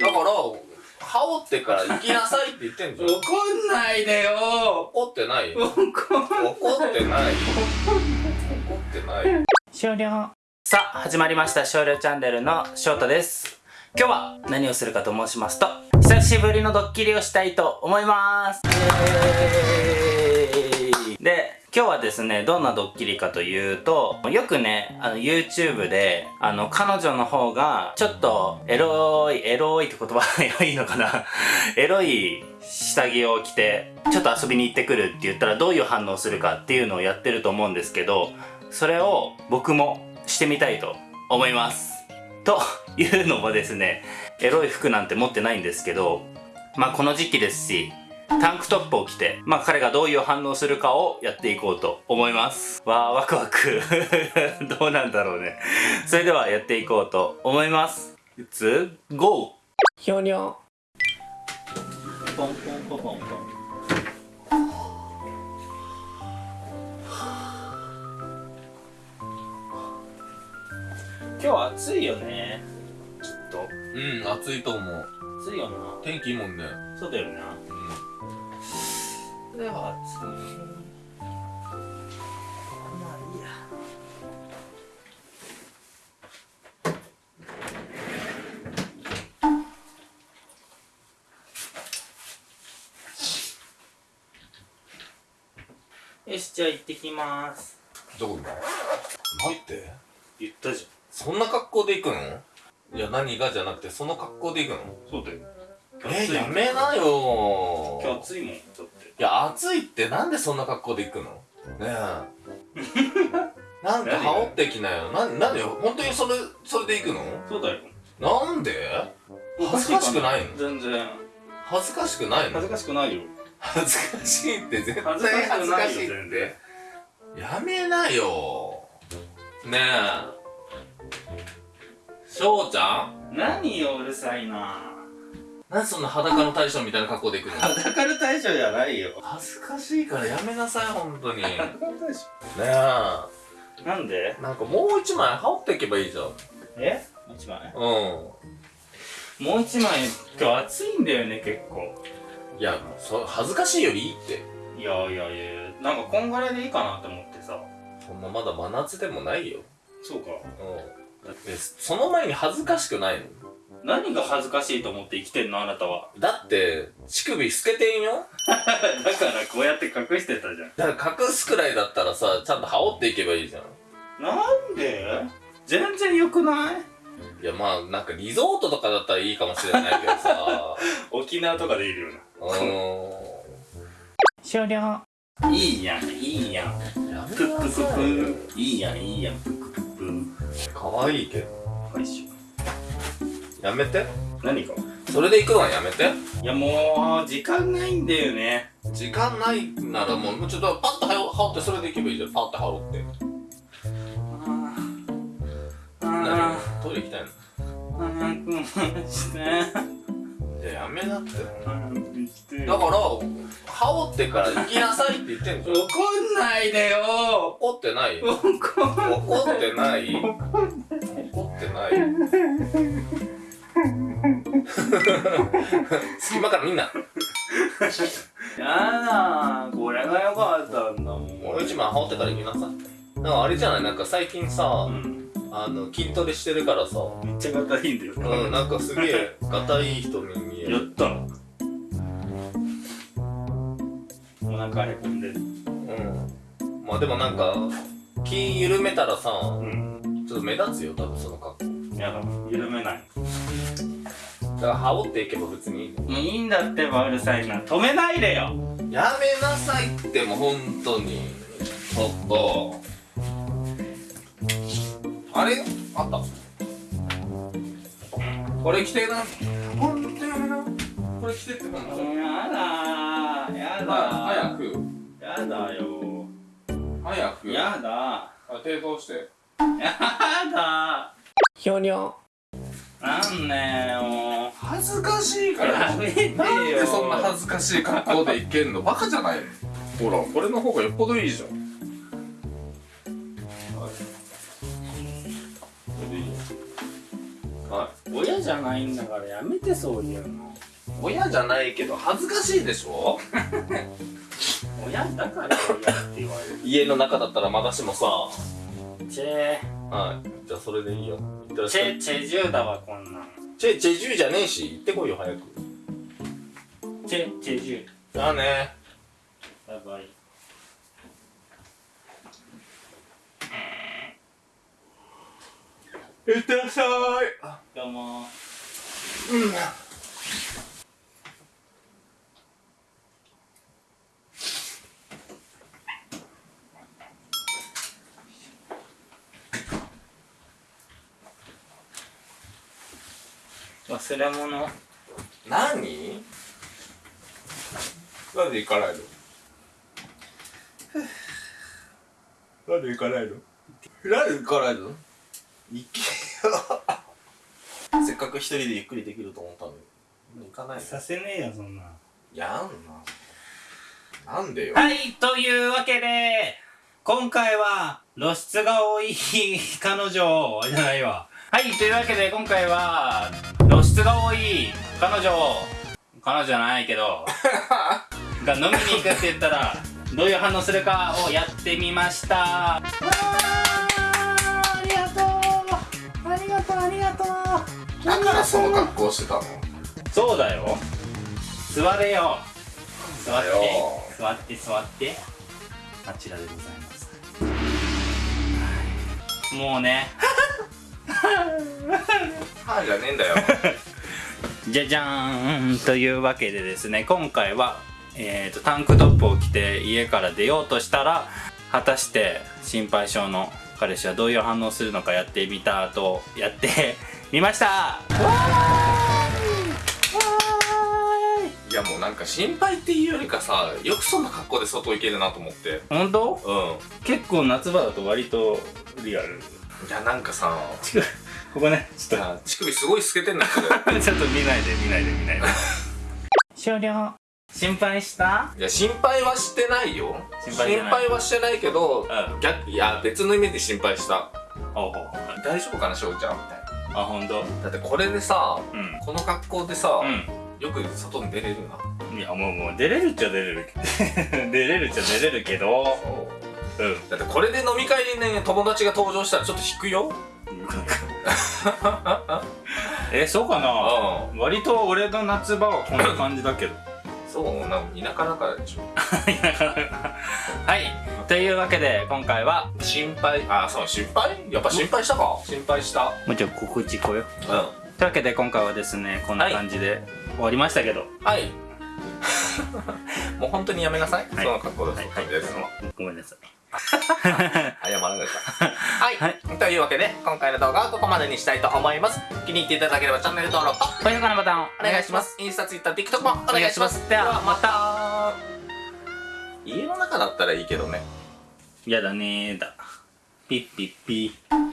だから羽織ってから行きなさいって言ってんじゃん。怒んないでよ。怒ってない怒ん怒ってない。怒ってない。終了。さあ始まりました。少量チャンネルの翔太です。今日は何をするかと申しますと久しぶりのドッキリをしたいと思います。で今日はですね、どんなドッキリかというと、よくね、あの YouTube で、あの彼女の方が、ちょっとエロい、エロいって言葉がいいのかな エロい下着を着て、ちょっと遊びに行ってくるって言ったらどういう反応するかっていうのをやってると思うんですけど、それを僕もしてみたいと思います。と いうのもですね、エロい服なんて持ってないんですけど、まあこの時期ですし、タンクトップを着て、まあ彼がどういう反応するかをやっていこうと思います。わー、ワクワク。どうなんだろうね。それではやっていこうと思います。Let's go! ひょにょ。ポンポンポンポンポン。今日は暑いよね。きっと。うん、暑いと思う。暑いよな。天気いいもんね。そうだよな。は暑いまあいいや。よしじゃあ行ってきます。どこに待って？言ったじそんな格好で行くの？いや何がじゃなくてその格好で行くの？ゃんそうだよ。えー、やめなよ今日暑いもん。だっていや暑いってなんでそんな格好で行くの？ねえ。なんか羽織ってきなよ。ななんで本当にそれそれで行くの？そうだよ。なんで？恥ずかしくないの？全然。恥ずかしくないの？恥ずかしくないよ。恥ずかしいって絶対恥ずかし恥くないって。然。やめなよ。ねえ。翔ちゃん？何ようるさいななんでそんな裸の大将みたいな格好で行くの？裸の大将じゃないよ。恥ずかしいからやめなさい本当に。ね裸の大将え。なんで？なんかもう一枚羽織っていけばいいじゃん。え？一枚？うん。もう一枚今日暑いんだよね結構。いやそ恥ずかしいよりいいって。いやいやいやなんかこんぐらいでいいかなって思ってさ。そんなまだ真夏でもないよ。そうか。うん。だってその前に恥ずかしくないの？何が恥ずかしいと思って生きてんのあなたは。だって乳首透けてんよ。だからこうやって隠してたじゃん。だから隠すくらいだったらさちゃんと羽織っていけばいいじゃん。なんで？全然良くない？いやまあなんかリゾートとかだったらいいかもしれないけどさ。沖縄とかでいるようーん。終了。いいやんいいやん。やめプッププいプいいやんいいやんプップププかわいいけど。おいしいやめて。何か？それで行くのはやめて。いやもう時間ないんだよね。時間ないならもうちょっとパッと羽織ってそれで行けばいいじゃん。パッと羽織って。あ何あトイレ行きたいの？早くしていややめなって。だから羽織ってから行きなさいって言ってんじゃん。怒んないでよ。怒ってない？よ怒ん怒ってない。怒ってない隙間からみんな。やだこれが良かったんだもん。もう一枚羽織ってから行きなさ。いなんかあれじゃない？なんか最近さ、うん。あの筋トレしてるからさ。めっちゃ硬いんだよ。うんなんかすげえがたいい人に見える。やったお腹へこんでる。うんまあでもなんか気緩めたらさうん。ちょっと目立つよ多分その格好。やだ緩めない。だから羽織っていけば別に。いいのもういいんだってばうるさいな止めないでよ。やめなさいってもう本当に。ちょっと。あれ？あった。これ着てな。ほんとやめなこれ着てってほんとやだやだ早く。やだよ。早く。やだ。あ手通して。やだひょにょなんねよ恥ずかしいから。やめてよ。なんでそんな恥ずかしい格好でいけんの？バカじゃない。のほらこれの方がよっぽどいいじゃん。はい。親じゃないんだからやめてそういうの。親じゃないけど恥ずかしいでしょ？親だから親って言われる。家の中だったらまだしもさ。チェはい。じゃあそれでいいよいってらっチェチェジュだわこんなん。チェチェジュじゃねえし行ってこいよ早く。チェチェジュじゃあね。バイバイ。いってらっしゃい。どうもうん忘れ物。何？なんで行かないの？なんで行かないの？なんで行かないの？行けよ。せっかく一人でゆっくりできると思ったのに。行かないの？させねえよそんな。んやんな。なんでよ？はい、というわけで、今回は露出が多い彼女じゃないわ。はい、というわけで今回は露出が多い彼女、彼女じゃないけど、が飲みに行くって言ったら、どういう反応するかをやってみました。わーありがとうありがとうありがとう。だからその格好してたの？そうだよ。座れよ。座って座って座って。あちらでございます。もうね はいじゃねえんだよ。じゃじゃーんというわけでですね今回は、えー、とタンクトップを着て家から出ようとしたら果たして心配性の彼氏はどういう反応するのかやってみたとやって みました。いやもうなんか心配っていうよりかさよくそんな格好で外行けるなと思って。本当？うん。結構夏場だと割とリアルいやなんかさ ここねちょっと。乳首すごい透けてんだけどちょっと見ないで見ないで見ないで。終了。心配した？いや心配はしてないよ。心配してない。はしてないけど、うん。逆いや別の意味で心配した。大丈夫かなしょうちゃん？みたいあ本当？なだってこれでさうん。この格好でさ、よく外に出れるな。うんいやもうもう出れるっちゃ出れる 出れるっちゃ出れるけどうん。だってこれで飲み会にね友達が登場したらちょっと引くよ。えそうかな？う割と俺の夏場はこんな感じだけど。そうなん田舎だからでしょ。はい。というわけで今回は心配。あそう心配？やっぱ心配したか？心配した。もうちょっと告知こよう。というわけで今回はですねこんな感じで終わりましたけど。んはい。もう本当にやめなさい、はい。その格好ではい。はごめんなさい 謝らなたはい、はい。というわけで今回の動画はここまでにしたいと思います。気に入っていただければチャンネル登録と高評価のボタンをお願いします。インスタツイッター TikTok もお願いします。ではまた。家の中だったらいいけどね。やだねーだ。ピッピッピー